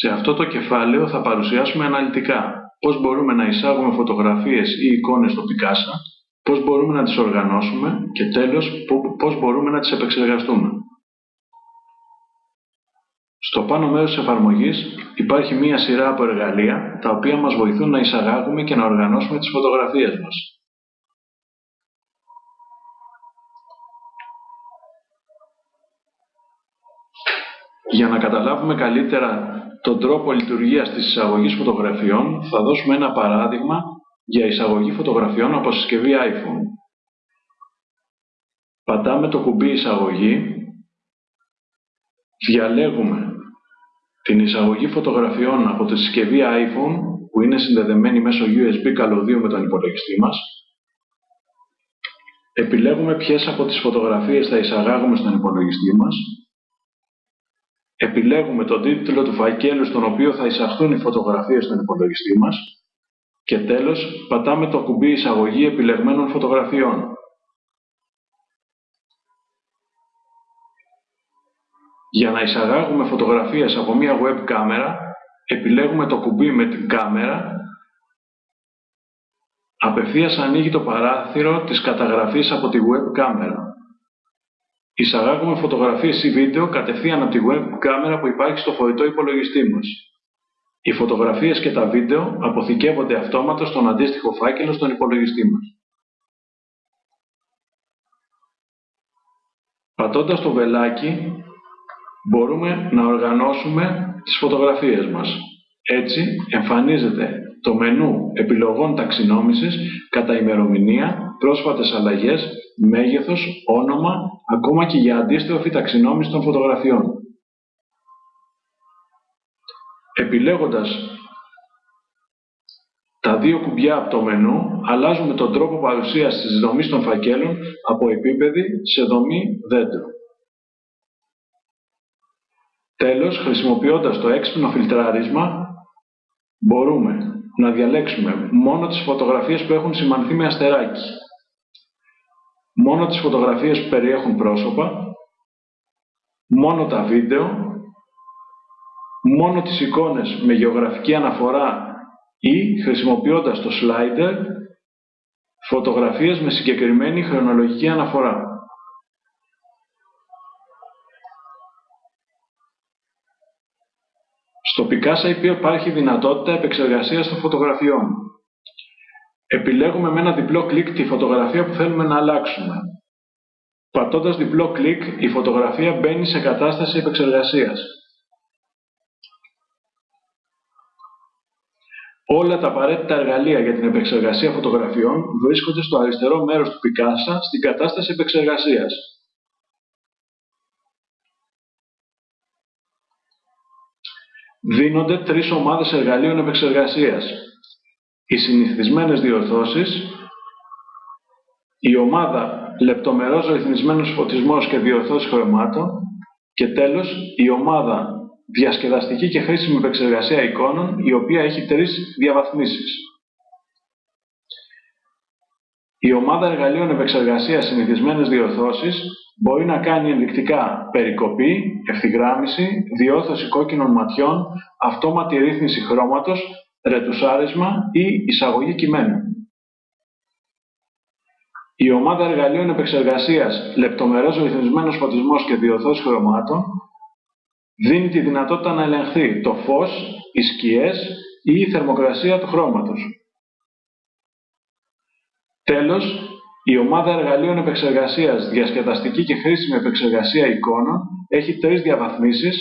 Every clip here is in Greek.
Σε αυτό το κεφάλαιο θα παρουσιάσουμε αναλυτικά πώς μπορούμε να εισάγουμε φωτογραφίες ή εικόνες στο Picasa, πώς μπορούμε να τις οργανώσουμε και τέλος πώς μπορούμε να τις επεξεργαστούμε. Στο πάνω μέρος της εφαρμογής υπάρχει μία σειρά από εργαλεία τα οποία μας βοηθούν να εισαγάγουμε και να οργανώσουμε τις φωτογραφίες μας. Για να καταλάβουμε καλύτερα τον τρόπο λειτουργίας της εισαγωγής φωτογραφιών, θα δώσουμε ένα παράδειγμα για εισαγωγή φωτογραφιών από συσκευή iPhone. Πατάμε το κουμπί εισαγωγή, διαλέγουμε την εισαγωγή φωτογραφιών από τη συσκευή iPhone που είναι συνδεδεμένη μέσω USB καλωδίου με τον υπολογιστή μας. Επιλέγουμε ποιες από τις φωτογραφίες θα εισαγάγουμε στον υπολογιστή μας επιλέγουμε τον τίτλο του φακέλου στον οποίο θα εισαχθούν οι φωτογραφίες στον υπολογιστή μας και τέλος πατάμε το κουμπί εισαγωγή επιλεγμένων φωτογραφιών. Για να εισαγάγουμε φωτογραφίες από μία web κάμερα, επιλέγουμε το κουμπί με την κάμερα, απευθείας ανοίγει το παράθυρο της καταγραφής από τη web κάμερα. Εισαγάγουμε φωτογραφίες ή βίντεο κατευθείαν από τη web κάμερα που υπάρχει στο φορητό υπολογιστή μας. Οι φωτογραφίες και τα βίντεο αποθηκεύονται αυτόματα στον αντίστοιχο φάκελο στον υπολογιστή μας. Πατώντας το βελάκι μπορούμε να οργανώσουμε τις φωτογραφίες μας. Έτσι εμφανίζεται το μενού επιλογών ταξινόμησης κατά ημερομηνία, πρόσφατες αλλαγές, μέγεθος, όνομα, ακόμα και για αντίστροφη ταξινόμηση των φωτογραφιών. Επιλέγοντας τα δύο κουμπιά από το μενού, αλλάζουμε τον τρόπο παρουσίας της δομής των φακέλων από επίπεδη σε δομή δέντρο. Τέλος, χρησιμοποιώντας το έξυπνο φιλτράρισμα, μπορούμε να διαλέξουμε μόνο τις φωτογραφίες που έχουν σημανθεί με αστεράκι, μόνο τις φωτογραφίες που περιέχουν πρόσωπα, μόνο τα βίντεο, μόνο τις εικόνες με γεωγραφική αναφορά ή, χρησιμοποιώντας το slider, φωτογραφίες με συγκεκριμένη χρονολογική αναφορά. Στο Picasa υπάρχει δυνατότητα επεξεργασίας των φωτογραφιών. Επιλέγουμε με ένα διπλό κλικ τη φωτογραφία που θέλουμε να αλλάξουμε. Πατώντας διπλό κλικ, η φωτογραφία μπαίνει σε κατάσταση επεξεργασίας. Όλα τα απαραίτητα εργαλεία για την επεξεργασία φωτογραφιών βρίσκονται στο αριστερό μέρος του Picasa στην κατάσταση επεξεργασίας. Δίνονται τρεις ομάδες εργαλείων επεξεργασίας. Οι συνηθισμένες διορθώσεις, η ομάδα λεπτομερός ρυθμισμένος φωτισμός και διορθώσεις χρωμάτων και τέλος η ομάδα διασκεδαστική και χρήσιμη επεξεργασία εικόνων η οποία έχει τρεις διαβαθμίσεις. Η ομάδα εργαλείων επεξεργασίας συνηθισμένες διορθώσεις μπορεί να κάνει ενδεικτικά περικοπή, ευθυγράμμιση, διόρθωση κόκκινων ματιών, αυτόματη ρύθμιση χρώματος, ρετουσάρισμα ή εισαγωγή κειμένου. Η ομάδα εργαλείων επεξεργασίας λεπτομερός ρυθμισμένος φωτισμός και διορθώσεις χρωμάτων δίνει τη δυνατότητα να ελεγχθεί το φως, οι σκιές ή η θερμοκρασία του χρώματος. Τέλος, η ομάδα εργαλείων επεξεργασίας διασκεδαστική και χρήσιμη επεξεργασία εικόνων έχει τρεις διαβαθμίσεις,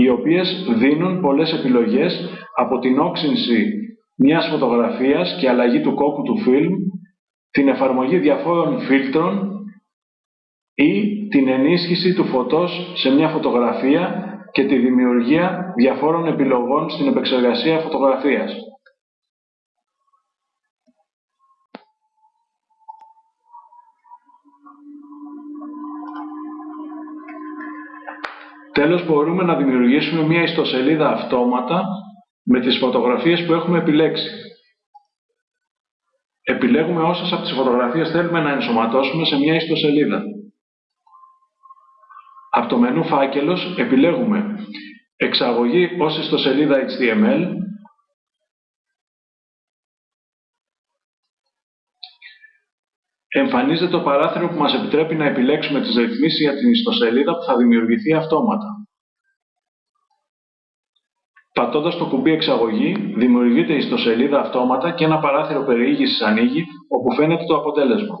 οι οποίες δίνουν πολλές επιλογές από την όξυνση μιας φωτογραφίας και αλλαγή του κόκκου του φιλμ, την εφαρμογή διαφόρων φίλτρων ή την ενίσχυση του φωτός σε μια φωτογραφία και τη δημιουργία διαφόρων επιλογών στην επεξεργασία φωτογραφίας. Τέλος, μπορούμε να δημιουργήσουμε μια ιστοσελίδα αυτόματα με τις φωτογραφίες που έχουμε επιλέξει. Επιλέγουμε όσες από τις φωτογραφίες θέλουμε να ενσωματώσουμε σε μια ιστοσελίδα. Από το μενού φάκελος επιλέγουμε εξαγωγή ως ιστοσελίδα HTML, εμφανίζεται το παράθυρο που μας επιτρέπει να επιλέξουμε τις ρυθμίσεις για την ιστοσελίδα που θα δημιουργηθεί αυτόματα. Πατώντας το κουμπί εξαγωγή, δημιουργείται η ιστοσελίδα αυτόματα και ένα παράθυρο περιήγησης ανοίγει, όπου φαίνεται το αποτέλεσμα.